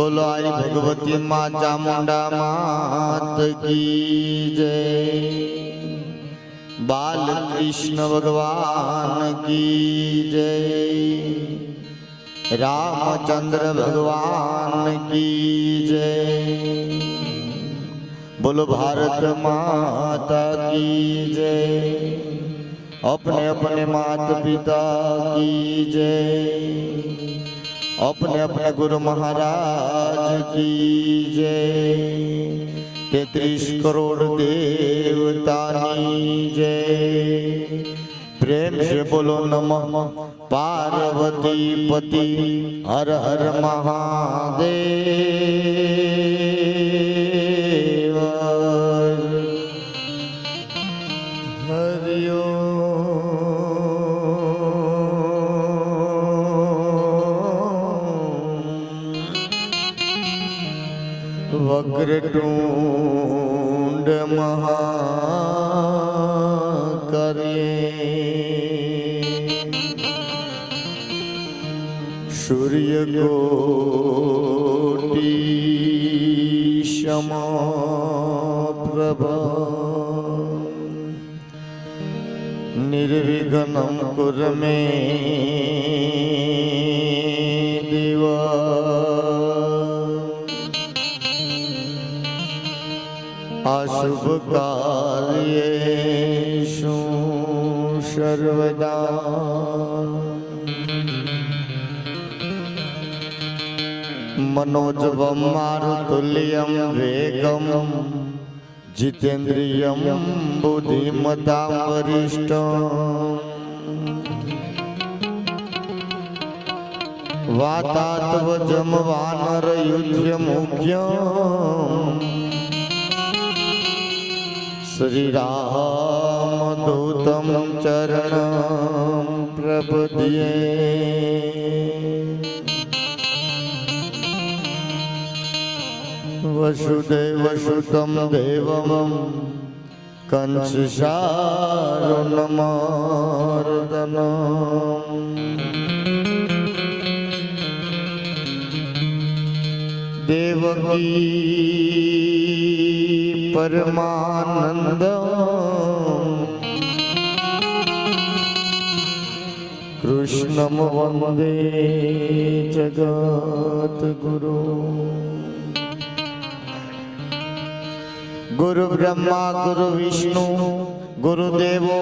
બોલો આઈ ભગવતી માં ચામુંડા માત કી જય બાલ કૃષ્ણ ભગવાન કી જય રામચંદ્ર ભગવાન કી જય બોલો ભારત માતા કી જય अपने अपने मात पिता की जय अपने अपने गुरु महाराज की जय तैतीस करोड़ देवतानी जय प्रेम से बोलो नमः पार्वती पति हर हर महादेव वग्र टूंड महा सूर्य कोटि क्षमा प्रभा निर्विघ्नं कुर में શુભ કાર્યે શું સર્વદા. મનોજવમ મારુતુલ્યમ વેગમ જીતેન્દ્રિયમ બુદ્ધિમતા વરિષ્ઠ. વાતાત્વજમ વાનર મુખ્ય श्रीरामदूतं चरणं प्रपद्ये वसुदेवसुतं देवं कंससारुणमार्दनम् देवकी પરમાનંદ કૃષ્ણમ વંદે જગદગુરુ ગુરુ બ્રહ્મા ગુરુ વિષ્ણુ ગુરુદેવો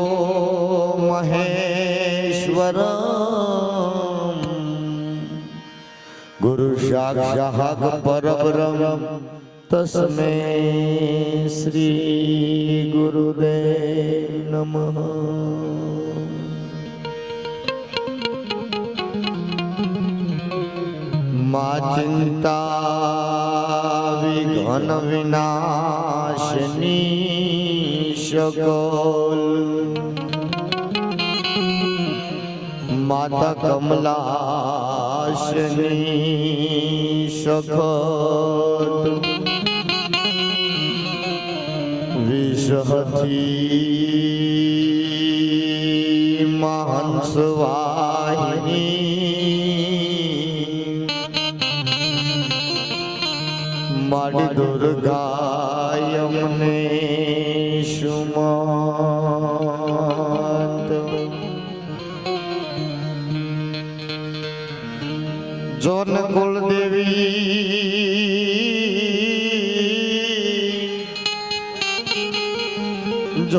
મહેશ્વર ગુરુ સાક્ષાત પરબ્રહ્મ તસ્મે શ્રી ગુરુદેવ નમઃ મા ચિંતા વિઘન વિનાશની સગોલ માતા કમલાશની સખોટ વિષહથી મહંસ વાહિની મારી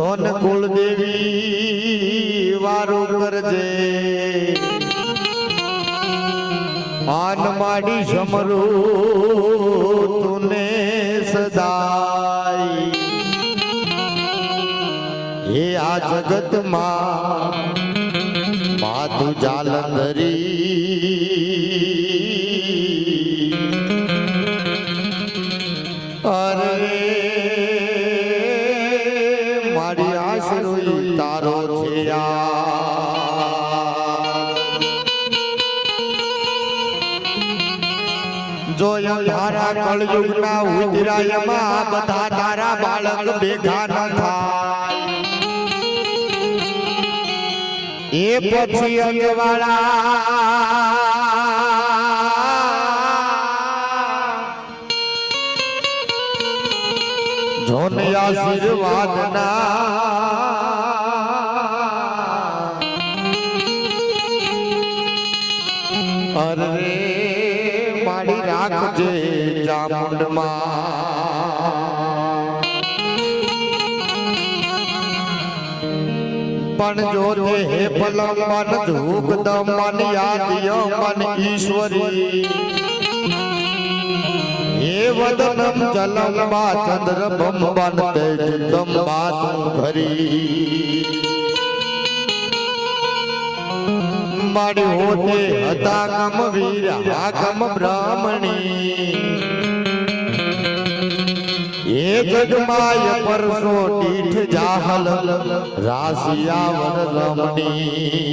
જોન કુલદેવી વારું કરજે. આન માડી સમરું તુને સદાય. હે આ જગતમાં માતું જાલંધરી કલયુગના ઉજરાયમાં બધા તારા બાળક ભેગા ન થા એ પછી અંગવાળા જોને આશીર્વાદ ચામુંડમાં પણ જો તે હે પલમ મન ધૂપ દમ મન યાદિય મન ઈશ્વરી. હે વદનમ જલમ બા ચંદ્ર બમ બન તે જુદમ બા તું ભરી મારી તે હતા કમ વીર કમ બ્રાહ્મણી. એ જગમાય પરસો દીઠ જાહલ રાશિયા વન રમણી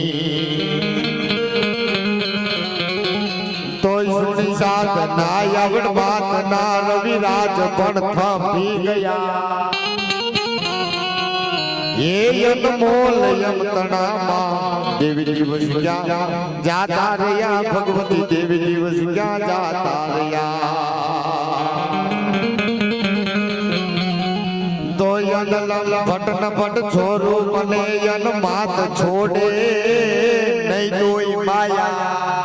તોય સુણી સાત ના આવડ વાત ના રવિરાજ પણ થંભી ગયા એ અનમોલ યમ તણામાં દેવી દિવસ ક્યાં જાતા રહ્યા ભગવતી દેવી દિવસ ક્યાં જાતા રહ્યા તો યન ભટ ન ભટ છોરો મને માત છોડે, નહીં દોઈ માયા.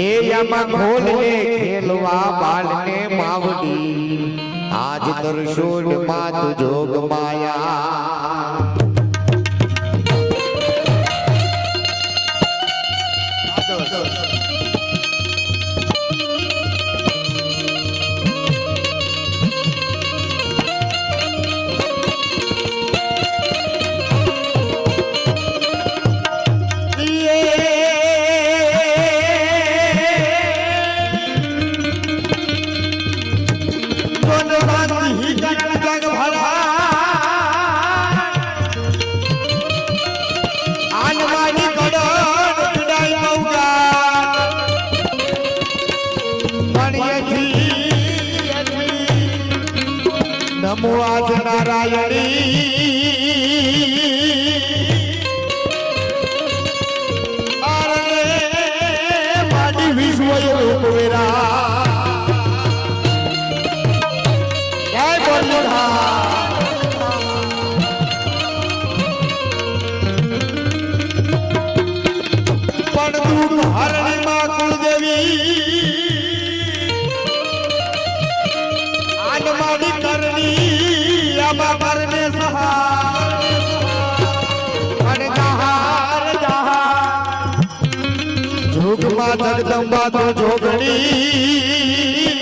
એ યમાં ખોલે ખેલવા બાળને માવડી. આજ તરશોડ માત જોગ માયા. હરણીમાં કુળદેવી. આનમાની કરણી આમાં પરને સહાર અને જહાર જહાર. જોગમાં જગદંબા તો જોગણી.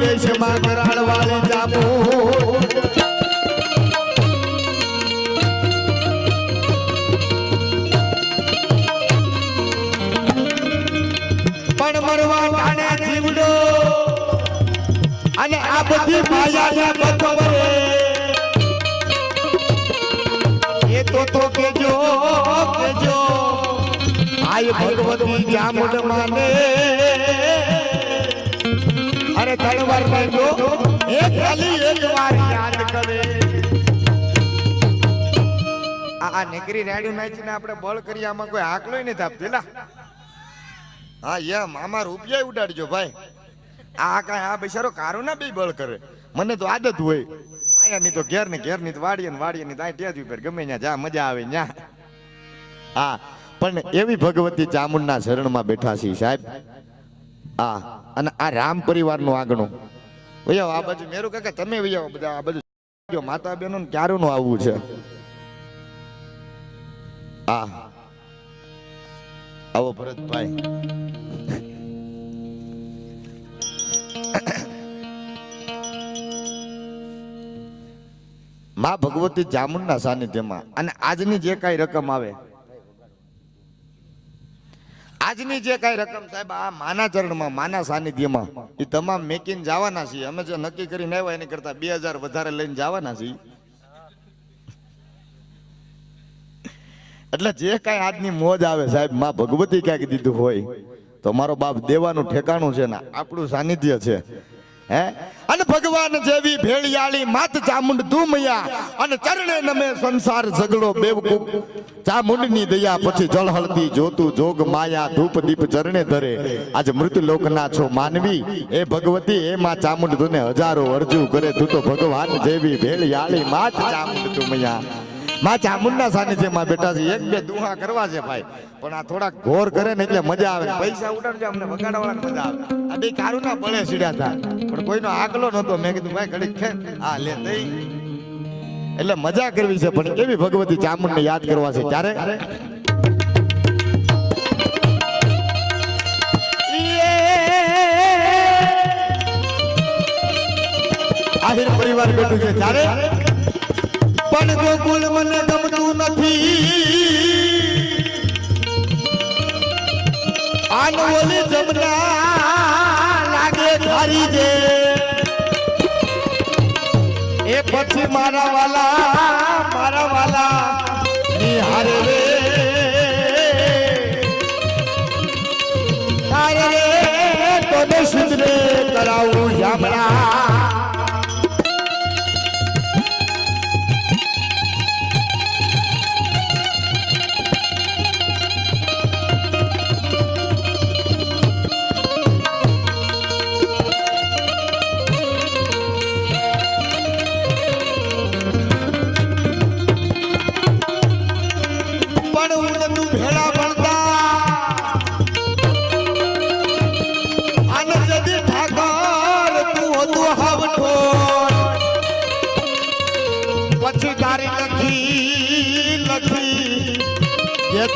લેશે માગરાળ વાળી જામો પણ મરવા ટાણે જીવડો. અને આ બધી માયાને બતવરે એ માને. અરે ત્રણ વાર કહેજો એ ખાલી એક વાર યાદ કરે. આ નેકરી રાડ્યું નાચીને આપણે બળ કરી આમાં કોઈ આકલો નથી આપતી. લા. હા એમ આમાં રૂપિયા ઉડાડજો ભાઈ. આ કાંઈ આ બિચારો કારો ના બે બળ કરે. મને તો આદત હોય. આયા ની તો ઘેર ને ઘેરની તો વાડીએ ને વાડીએ ની ત્યાં જ ઉપર ગમે ત્યાં જા, મજા આવે ન્યા. હા, પણ એવી ભગવતી ચામુંડના શરણમાં બેઠા છીએ સાહેબ. હા અને આ રામ પરિવારનું આગણું. વૈયાવો, આ બાજુ મેરું કાકા, તમે વૈયાવો બધા આ બાજુ માતા બહેનો ક્યારું નું આવવું છે? આ. આવો ભરતભાઈ. માં ભગવતી જામુનના સાનિધ્યમાં, અને આજની જે કાંઈ રકમ આવે આજની જે કાંઈ રકમ સાહેબ, આ માના ચરણમાં, માના સાનિધ્યમાં, એ તમામ મેકીને જવાના છીએ. અમે જે નક્કી કરીને આવ્યા એની કરતા બે હજાર વધારે લઈને જવાના છીએ. એટલે જે કાંઈ આજની મોજ આવે સાહેબ, માં ભગવતી ક્યાંક દીધું હોય, તો મારો બાપ દેવાનું ઠેકાણું છે ને, આપણું સાનિધ્ય છે. હે? અને ભગવાન જેવી ભેળિયાળી માત ચામુંડ ધૂમયા અને ચરણે નમે સંસાર ઝઘડો બેવકૂફ. ચામુંડની દયા પછી જળ હળદી જોતું જોગ માયા ધૂપ દીપ ચરણે ધરે. આજ મૃત્યુ લોકના છો માનવી. એ ભગવતી એ માં ચામુંડ તુને હજારો અરજુ કરે. તું તો ભગવાન જેવી ભેળિયાળી માત ચામુંડ ધૂમયા. માં ચામુંડના સાનિધ્યમાં છે બે દુહા કરવા છે ભાઈ. પણ આ થોડાક ઘોર કરે એટલે મજા આવે. પણ કોઈનો આગલો નતો મેં કીધું એટલે મજા કરવી છે, પણ કેવી ભગવતી ચામુંડને યાદ કરવા છે? ત્યારે આહિર પરિવાર બેઠું છે. ત્યારે પણ કુલ મને ગમતું નથી. આન ઓલી જમના લાગે ધારી જે એ પછી મારા વાલા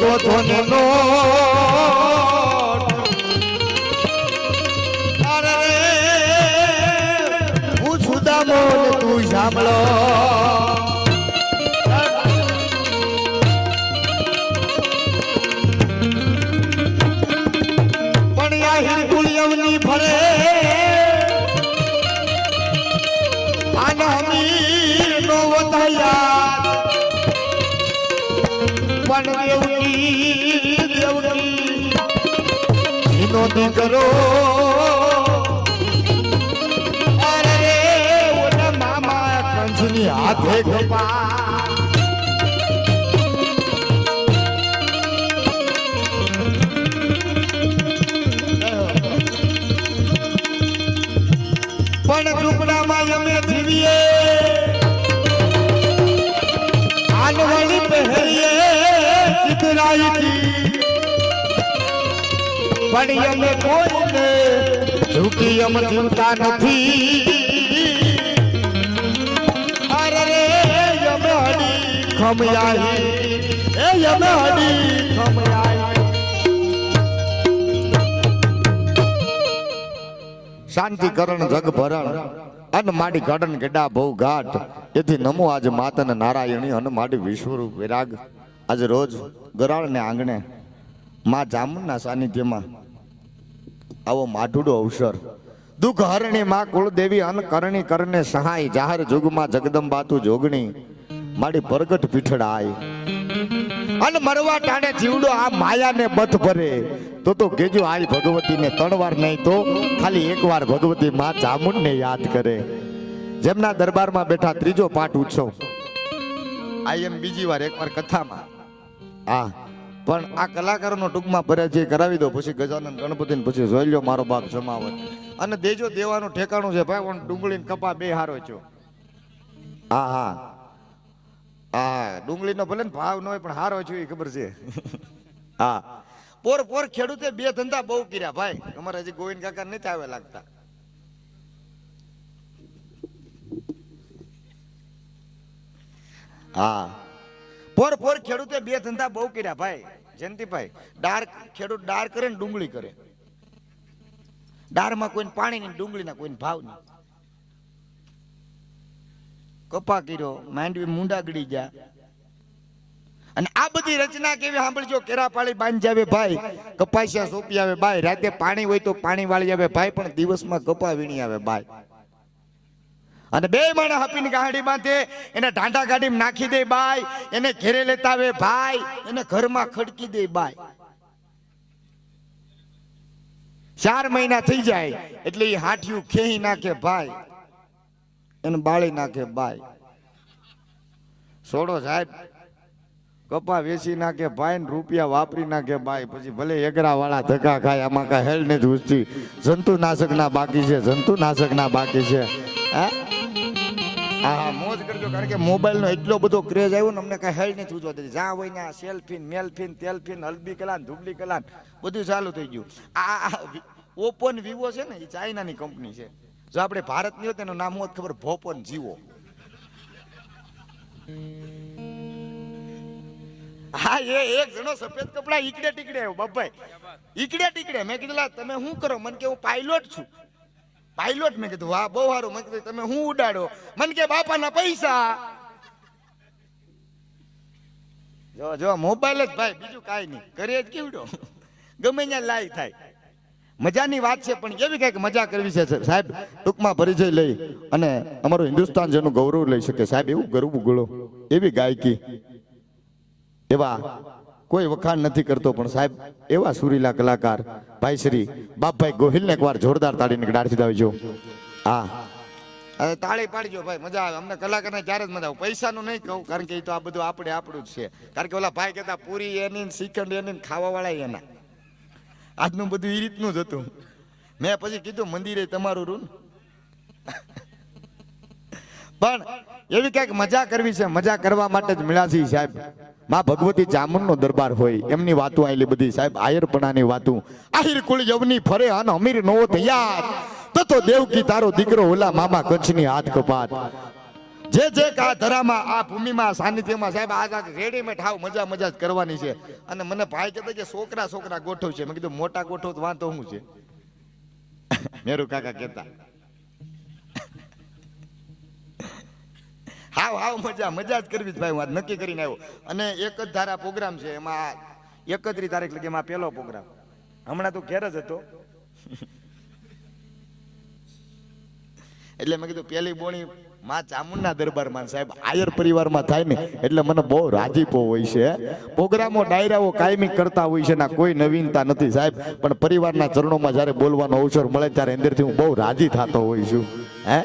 તો ધોને નો એનો દીકરો અરે મામા કંસની હાથે ગપા પણ અમે કોઈને ઝૂકી અમ જીવતા નથી. અરે રે અમે હડી ખમયાઈ એ અમે હડી ખમયાઈ શાંતિકરણ જગભરણ જગ અન માડી ગડન ગડા બહુ ઘાટ. એથી નમો આજ માતન નારાયણી અન માડી વિશ્વરૂપ વિરાગ. આજ રોજ ગરાળને આંગણે મા જામુનના સાનિધ્યમાં આવો માઢુડો અવસર. દુઃખ હરણી માં કુળદેવી અન કરણી કરને સહાય. જાહેર જુગમાં જગદંબાતું જોગણી. માડી પ્રગટ પીઠડાય. અન મરવા ટાણે જીવડો આ માયાને બથ ભરે. તો તો કેજો આઈ ભગવતીને ત્રણ વાર નહીં તો ખાલી એક વાર ભગવતી માં ચામુંડને યાદ કરે. જેમના દરબારમાં બેઠા ત્રીજો પાઠ ઉત્સવ. આઈ એમ બીજી વાર એકવાર કથામાં. હા પણ આ કલાકારોનો ટૂંકમાં પરિચય કરાવી દો. પછી ગજાનંદ ગણપતિને પછી જોઈ લો મારો બાપ જમાવત અને દેજો દેવાનું ઠેકાણું છે ભાઈ પણ ડુંગળીને કપા બે હારો છો. હા હા. હા ડુંગળીનો ભલે ને ભાવ ન હોય, પણ હારો છું એ ખબર છે. હા. પોર પોર ખેડૂતે બે ધંધા બહુ કર્યા ભાઈ. અમારે હજી ગોવિંદ કાકા નથી આવે લાગતા. હા. પોર ફોર ખેડૂતે બે ધંધા બહુ કર્યા ભાઈ, જયંતિભાઈ. ડાર ખેડૂત ડાર કરે ને ડુંગળી કરે. ડારમાં કોઈને પાણી નહીં, ડુંગળીના કોઈને ભાવ નહીં. કપા કર્યો, માંડવી મુંડા ગળી ગયા. અને આ બધી રચના કેવી સાંભળજો? કેરાપાળી બાંધી આવે ભાઈ, કપાસિયા સોપી આવે ભાઈ. રાતે પાણી હોય તો પાણી વાળી આવે ભાઈ, પણ દિવસમાં કપા વીણી આવે ભાઈ. અને બે માણા હાપીને ગાડી એને ઢાંઢા ગાડીમાં નાખી દે બાય એને ઘેરે લેતા આવે ભાઈ, એને ઘરમાં ખડકી દે બાય ચાર મહિના થઈ જાય, એટલે એ હાઠિયું ખેહી નાખે ભાઈ એને બાળી નાખે બાય છોડો સાહેબ, કપા વેચી નાખે ભાઈ ને રૂપિયા વાપરી નાખે ભાઈ પછી ભલે એગરા વાળા ધક્કા ખાય, આમાં કાંઈ હેલ નથી ઉઠતી જંતુનાશક ના બાકી છે જંતુનાશક ના બાકી છે. હે? હા, મોજ કરજો, કારણ કે મોબાઈલનો એટલો બધો ક્રેઝ આવ્યો ને, અમને કાંઈ હેલ નથી ઉજવા દેતી જ્યાં હોય ને સેલ્ફી મેલફી તેલફી હલ્દી કલાન ધુબલી કલાન, બધું ચાલુ થઈ ગયું. આ ઓપ્પો ને વિવો છે ને, એ ચાઇનાની કંપની છે. જો આપણે ભારતની હોત એનું નામ હોત ખબર, ભોપન જીવો. હા, એ એક જણો સફેદ કપડા ઈકડે ટીકડે આવ્યો બાપાઈ ઈકડે ટીકડે. મેં કીધું તમે શું કરો? મને કે હું પાયલોટ છું. પાયલોટ મેં કીધું, વાહ, બહુ સારું. મેં કીધું, તમે હું ઉડાડો? મને કે, બાપાના પૈસા. જો જો, મોબાઈલ જ ભાઈ, બીજું કાંઈ નહીં. કરીએ જ કેવડો. ગમે ત્યાં લાઈ થાય. મજાની વાત છે, પણ કેવી કંઈક મજા કરવી છે, સાહેબ? ટૂંકમાં પરિચય લઈ અને અમારું હિન્દુસ્તાન જેનું ગૌરવ લઈ શકે. સાહેબ, એવું ગરવું ગળો. એવી ગાયકી. એવા કોઈ વખાણ નથી કરતો, પણ સાહેબ, એવા સુરીલા કલાકાર, ભાઈ શ્રી, બાપભાઈ ગોહિલને એકવાર જોરદાર તાળીને ગડાડથી દાવજો. હા. અરે તાળી પાડજો ભાઈ, મજા આવે. અમને કલાકારને ત્યારે જ મજા આવે. પૈસાનું નહીં કહું, કારણ કે એ તો આ બધું આપણે આપણું જ છે. કારણ કે ઓલા ભાઈ કહેતા, પૂરી એની શ્રીખંડ એની ખાવાવાળા એના. આજનું બધું એ રીતનું જ હતું. મેં પછી કીધું, મંદિરે તમારું રૂન પણ એવી કંઈક મજા કરવી છે, મજા કરવા માટે જ મળ્યા સાહેબ. માં ભગવતી ચામુંડનો દરબાર હોય, એમની વાતો આયેલી બધી સાહેબ, આયરપણાની વાતો. આહિર કુળ યવની ફરે અન અમીર નો તૈયાર તો તો દેવકી તારો દીકરો ઓલા મામા કચ્છની હાથ કપાત. જે જે કા ધરામાં આ ભૂમિમાં, સાનિધ્યમાં સાહેબ આ આ રેડીમેડ હાવ મજા મજા જ કરવાની છે. અને મને ભાઈ કહેતા કે છોકરા છોકરા ગોઠવ છે મેં કીધું, મોટા ગોઠવ તો વાંધો શું છે? મેરુ કાકા કહેતા. હાવ હાવ મજા મજા જ કરવી જ ભાઈ, હું નક્કી કરીને આવ્યો. અને એક જ ધારા પ્રોગ્રામ છે, એમાં એકત્રીસ તારીખ લગી એમાં પહેલો પ્રોગ્રામ. હમણાં તો ઘેર જ હતો. એટલે મેં કીધું, પેલી બોણી માં ચામુંડના દરબારમાં સાહેબ, આયર પરિવારમાં થાય ને, એટલે મને બહુ રાજીપો હોય છે. પ્રોગ્રામો, ડાયરાઓ કાયમી કરતા હોય છે ના કોઈ નવીનતા નથી સાહેબ. પણ પરિવારના ચરણોમાં જ્યારે બોલવાનો અવસર મળે, ત્યારે અંદરથી હું બહુ રાજી થતો હોય છું. હે?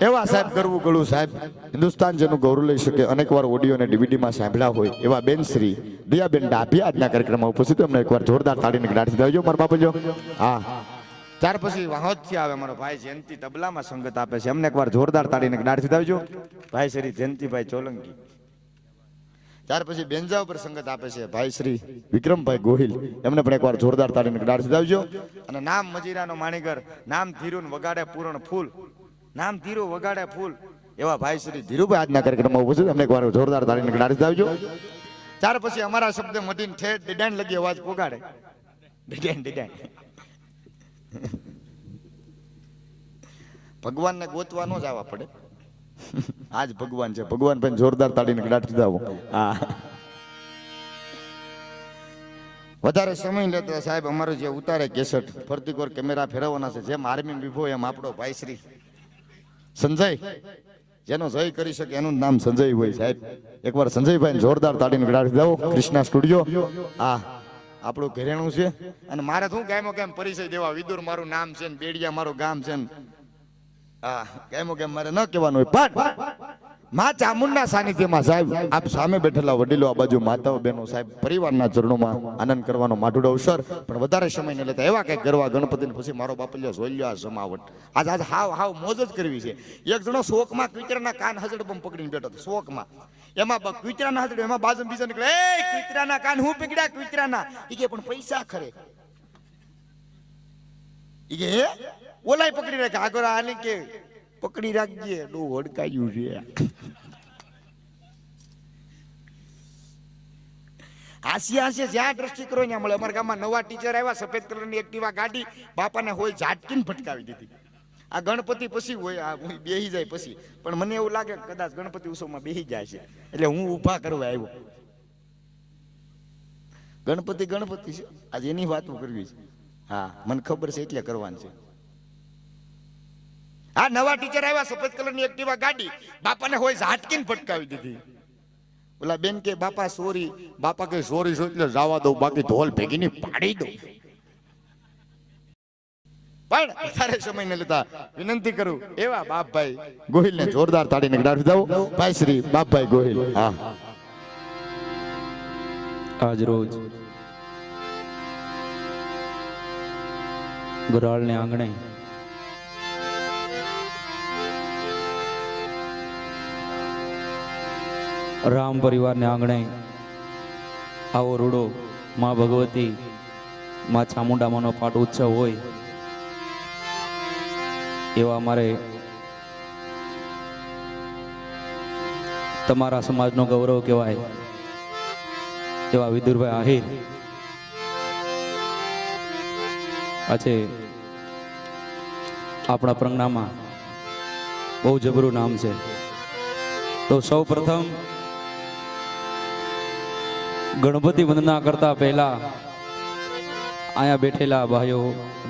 એવા સાહેબ કરવું ગળું સાહેબ, હિન્દુસ્તાન જેનું ગૌરવ લઈ શકે અનેક વાર ઓડિયો અને ડીવીડીમાં સાંભળ્યા હોય, એવા બેન શ્રી દયાબેન ડાભી આજના કાર્યક્રમમાં ઉપસ્થિત અમને એકવાર જોરદાર તાળીને ગાડી દેજો મારા બાપુજો. હા. ત્યાર પછી વાહોદથી આવે મારો ભાઈ જયંતિ તબલામાં સંગત આપે છે. અમને એકવાર જોરદાર તાળીને ગાડી દાવજો ભાઈ શ્રી જયંતિભાઈ ચોલંકી. ત્યાર પછી બેંજા ઉપર સંગત આપે છે ભાઈ શ્રી વિક્રમભાઈ ગોહિલ. એમને પણ એકવાર જોરદાર તાળીને ગાડી દાવજો અને નામ મજીરાનો માણીગર, નામ ધીરુન વગાડે પૂરણ ફૂલ. નામ ધીરુ વગાડે ફૂલ. એવા ભાઈ શ્રી ધીરુભાઈ આજના કાર્યક્રમમાં ઉપસ્થિત અમને એકવાર જોરદાર તાળીને ગાડી આવજો ત્યાર પછી અમારા શબ્દ મધીન ઠેઠ ડિડાઈન લગી અવાજ પોગાડે. ડિડાઈન ડિડાઈન ભગવાનને ગોતવા ન જવા પડે. આજ ભગવાન છે. ભગવાન પણ જોરદાર તાળીને ગાંઠી દાવો હા. વધારે સમય લેતા સાહેબ અમારો જે ઉતારે કેસેટ ફરતી કોર કેમેરા ફેરવવાના છે. જેમ આર્મી વિભો એમ આપણો ભાઈ શ્રી. સંજય. જેનો જય કરી શકે એનું નામ સંજય હોય, સાહેબ. એકવાર સંજયભાઈ જોરદાર તાળીને ગાંઠી દઉં, કૃષ્ણા સ્ટુડિયો. હા આપણું ઘરેણું છે. અને મારે શું કેમો કેમ પરિચય દેવા, વિદુર મારું નામ છે ને બેડિયા મારું ગામ છે ને. હા ગાયમો કેમ મારે ન કહેવાનું હોય માં ચામુંડના સાનિધ્યમાં સાહેબ, આપ સામે બેઠેલા વડીલો, આ બાજુ માતાઓ બહેનો સાહેબ, પરિવારના ચરણોમાં આનંદ કરવાનો માટુડો અવસર પણ વધારે સમય ન લેતા એવા કંઈક ગરવા ગણપતિને પછી મારો બાપલ્યો જોઈ આ જમાવટ. આજ આજ હાવ હાવ મોજ જ કરવી છે. એક જણો શોકમાં કુતરાના કાન હજડ પણ પકડીને બેઠો શોકમાં. એમાં કુતરાના હજડ એમાં બાજુ બીજો નીકળે, એ, કુતરાના કાન હું પકડ્યા, કુતરાના? એ કે પણ પૈસા ખરે. એ કે ઓલાય પકડી રાખે આગળ આની કે પકડી રાખજે. ડો હડકાયું છે. હાસી હાસી જ્યાં દ્રષ્ટિ કરો ત્યાં મળે. અમારા ગામમાં નવા ટીચર આવ્યા, સફેદ કલરની એક્ટિવા ગાડી. બાપાને હોય ઝાટકીને ફટકાવી દીધી. આ ગણપતિ પછી હોય, આ હું બેહી જાય પછી. પણ મને એવું લાગે કદાચ ગણપતિ ઉત્સવમાં બેહી જાય છે. એટલે હું ઊભા કરવા આવ્યો. ગણપતિ ગણપતિ છે. આજે એની વાતો કરવી છે. હા, મને ખબર છે એટલે કરવાની છે. આ નવા ટીચર આવ્યા, સફેદ કલરની એક્ટિવા ગાડી. બાપાને હોય ઝાટકીને ફટકાવી દીધી. ઓલા બેન કે, બાપા સોરી બાપા કે સોરી છો એટલે જવા દઉં, બાકી ઢોલ ભેગીની પાડી દઉં. પણ વધારે સમય ન લેતા વિનંતી કરું, એવા બાપભાઈ ગોહિલને જોરદાર તાળીને ગડાવી દઉં. ભાઈ શ્રી બાપભાઈ ગોહિલ. હા. આજ રોજ ગરાળને આંગણે રામ પરિવારને આંગણે આવો રૂડો માં ભગવતી, માં ચામુંડામાનો પાટ ઉત્સવ હોય, એવા અમારે તમારા સમાજનો ગૌરવ કહેવાય, એવા વિદુરભાઈ આહિર. આજે આપણા પ્રજ્ઞામાં બહુ જબરું નામ છે. તો સૌ પ્રથમ ગણપતિ વંદના કરતા પહેલા અહીંયા બેઠેલા ભાઈઓ,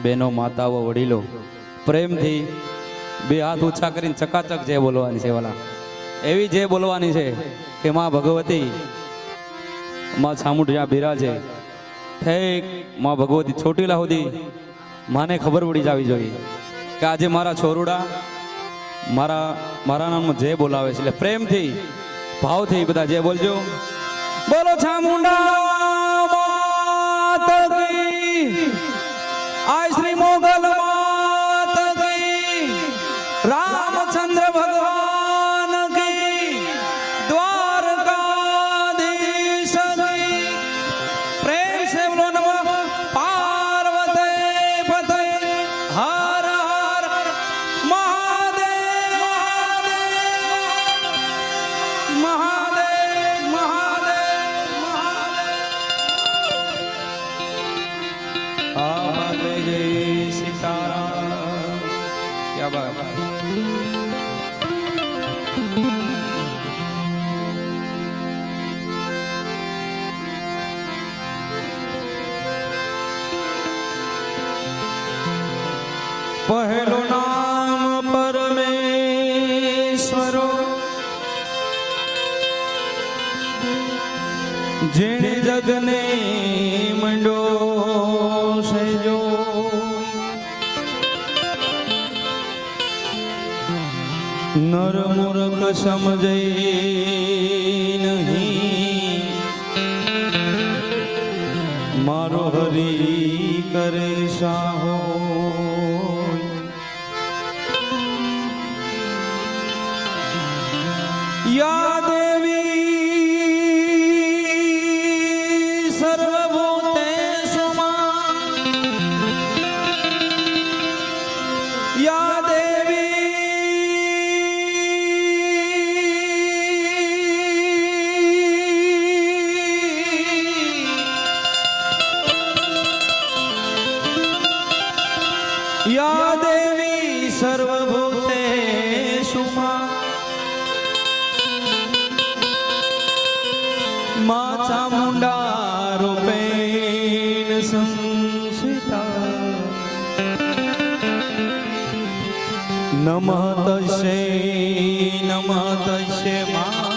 બહેનો, માતાઓ, વડીલો, પ્રેમથી બે હાથ ઊંચા કરીને ચકાચક જે બોલવાની છે વાલા. એવી જે બોલવાની છે કે માં ભગવતી, માં છામુંડ જ્યાં બિરાજે ઠેકમાં ભગવતી છોટીલા સુધી માને ખબર પડી જવી જોઈએ કે આજે મારા છોરુડા મારા મારા નામનું જે બોલાવે છે એટલે પ્રેમથી, ભાવથી બધા જે બોલજો. બોલો ચામુંડા માતા કી. આ શ્રી મોગલ પહેલું નામ પરમેશ્વરો જેણે જગને સમજે નહીં. મારો હરી કરે સાહો નમઃ તસ્યૈ નમઃ માં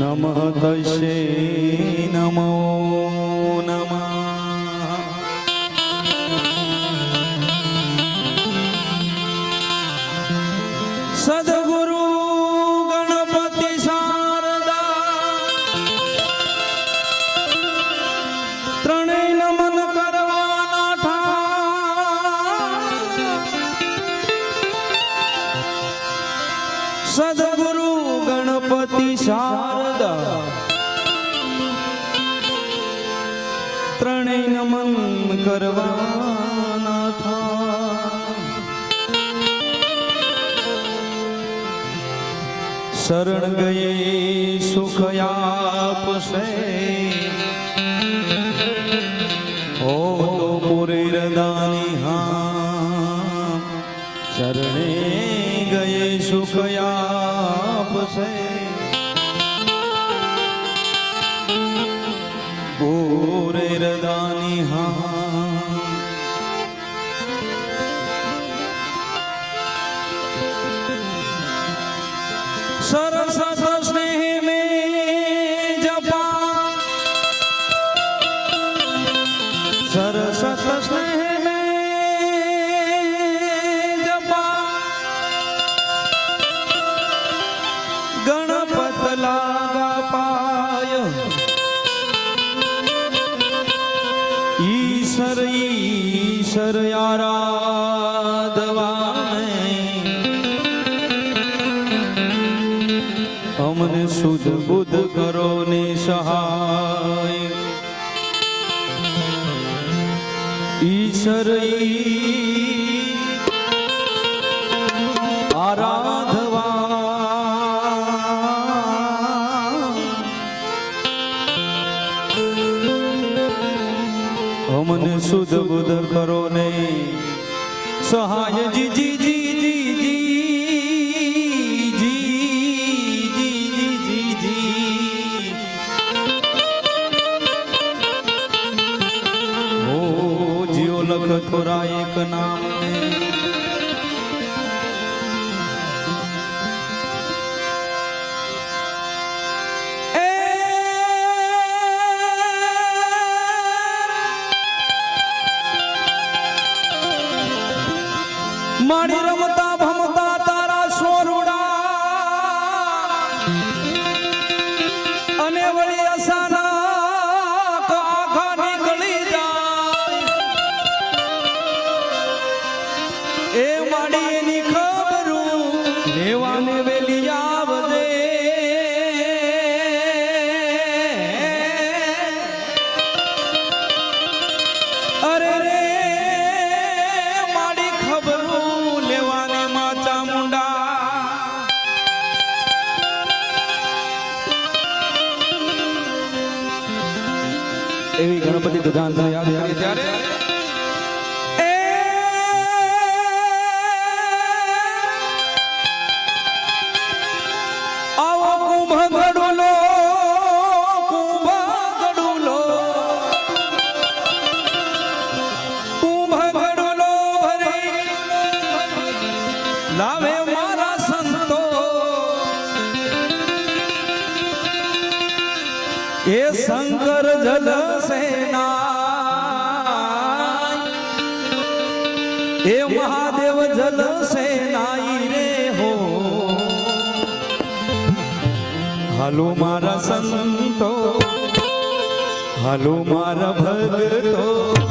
નમઃ નમો નમઃ કરવાના થા શરણ ગયે સુખ આપશે. ઓ તો પુરી રદાની હા. શરણે ગયે સુખ આપશે. પૂરે હા. શરઈ આરાધવા અમને શુદ્ધ બુદ્ધ કરો ને સહાય જીજી એ શંકર જલ સેના. એ મહાદેવ જલ સેનાઈ રે હો. હાલો મારા સંતો, હાલો મારા ભગતો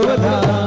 ગણેશ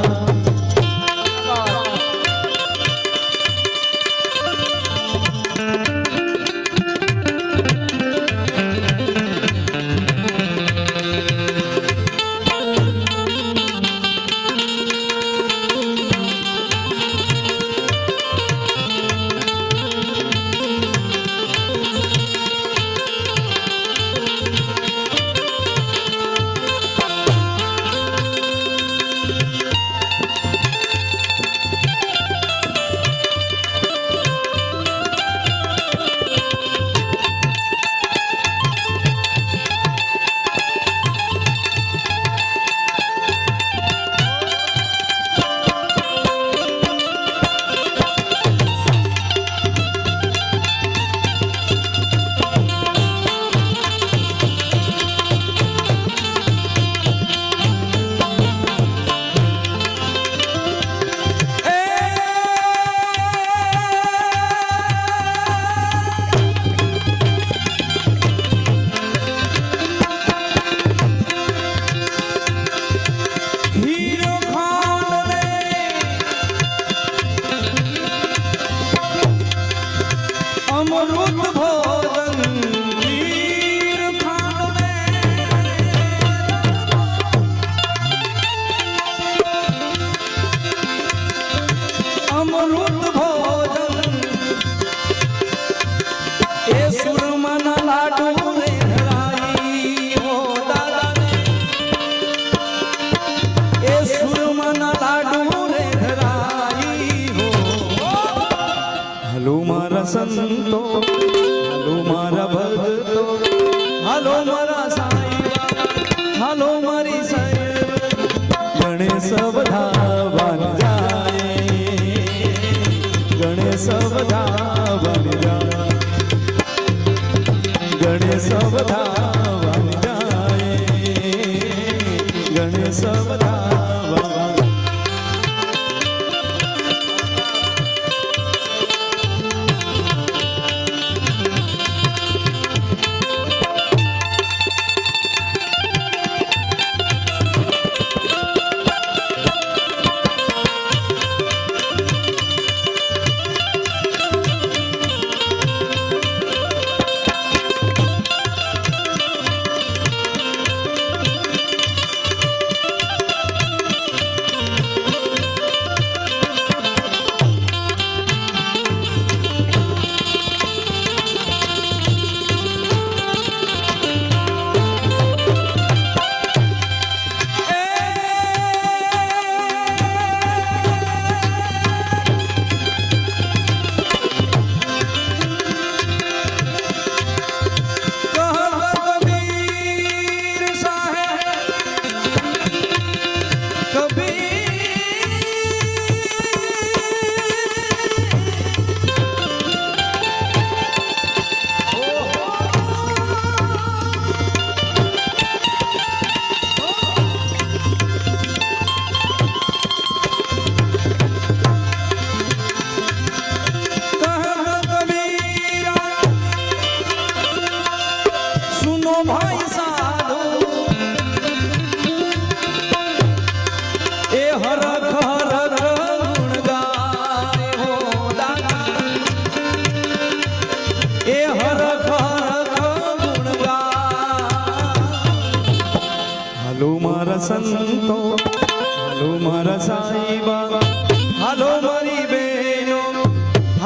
અમૃત ભોજ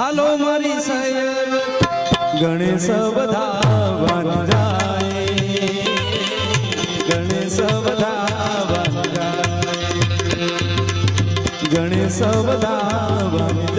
હાલો મારી સયર ગણેશ બધા વનરાય ગણેશ બધા વનરાય ગણેશ બધા વનરાય